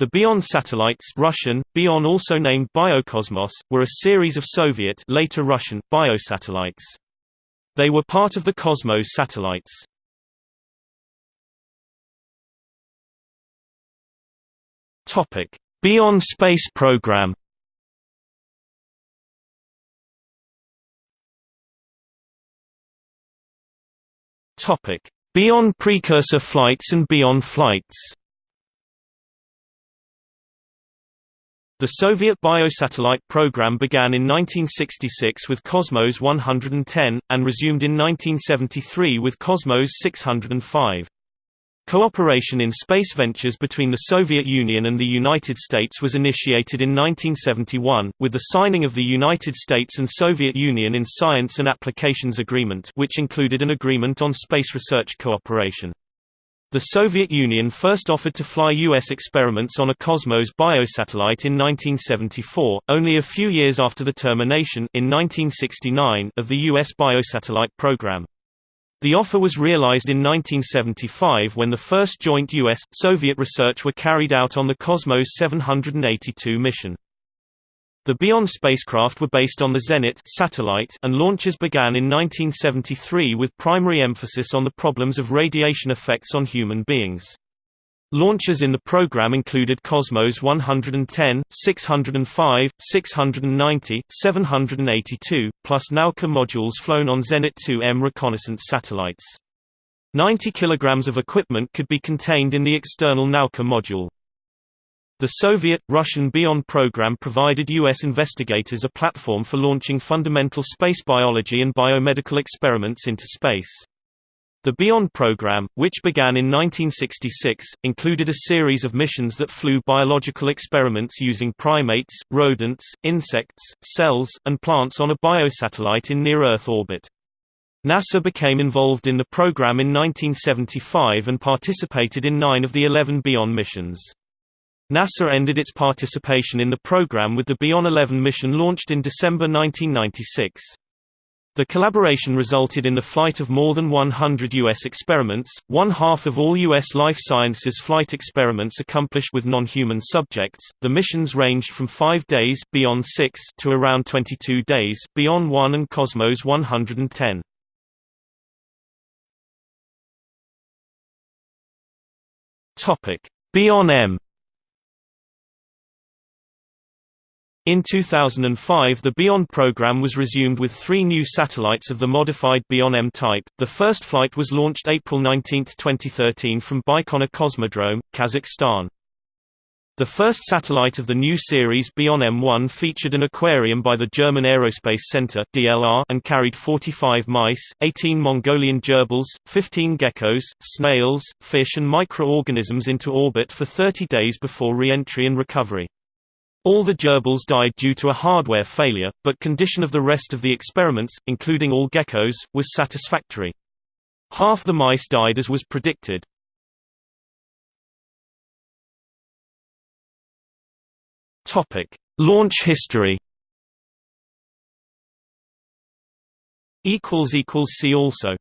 The Bion satellites Russian, Bion also named Biokosmos, were a series of Soviet later Russian, biosatellites. They were part of the Cosmos satellites. Bion space program Bion precursor flights and Bion flights The Soviet biosatellite program began in 1966 with Cosmos 110, and resumed in 1973 with Cosmos 605. Cooperation in space ventures between the Soviet Union and the United States was initiated in 1971, with the signing of the United States and Soviet Union in Science and Applications Agreement which included an agreement on space research cooperation. The Soviet Union first offered to fly U.S. experiments on a Cosmos biosatellite in 1974, only a few years after the termination in 1969 of the U.S. biosatellite program. The offer was realized in 1975 when the first joint U.S.-Soviet research were carried out on the Cosmos 782 mission. The Bion spacecraft were based on the Zenit satellite and launches began in 1973 with primary emphasis on the problems of radiation effects on human beings. Launches in the program included Cosmos 110, 605, 690, 782, plus Nauka modules flown on Zenit 2M reconnaissance satellites. 90 kg of equipment could be contained in the external Nauka module. The Soviet-Russian Bion program provided U.S. investigators a platform for launching fundamental space biology and biomedical experiments into space. The Bion program, which began in 1966, included a series of missions that flew biological experiments using primates, rodents, insects, cells, and plants on a biosatellite in near-Earth orbit. NASA became involved in the program in 1975 and participated in nine of the 11 Bion missions. NASA ended its participation in the program with the Bion 11 mission launched in December 1996. The collaboration resulted in the flight of more than 100 U.S. experiments, one half of all U.S. life sciences flight experiments accomplished with non-human subjects. The missions ranged from 5 days Bion 6 to around 22 days Bion 1 and Cosmos 110. Topic: Bion M In 2005 the Bion program was resumed with three new satellites of the modified Bion M type. The first flight was launched April 19, 2013 from Baikonur Cosmodrome, Kazakhstan. The first satellite of the new series Bion M1 featured an aquarium by the German Aerospace Center (DLR) and carried 45 mice, 18 Mongolian gerbils, 15 geckos, snails, fish and microorganisms into orbit for 30 days before re-entry and recovery. All the gerbils died due to a hardware failure, but condition of the rest of the experiments, including all geckos, was satisfactory. Half the mice died as was predicted. Launch history See also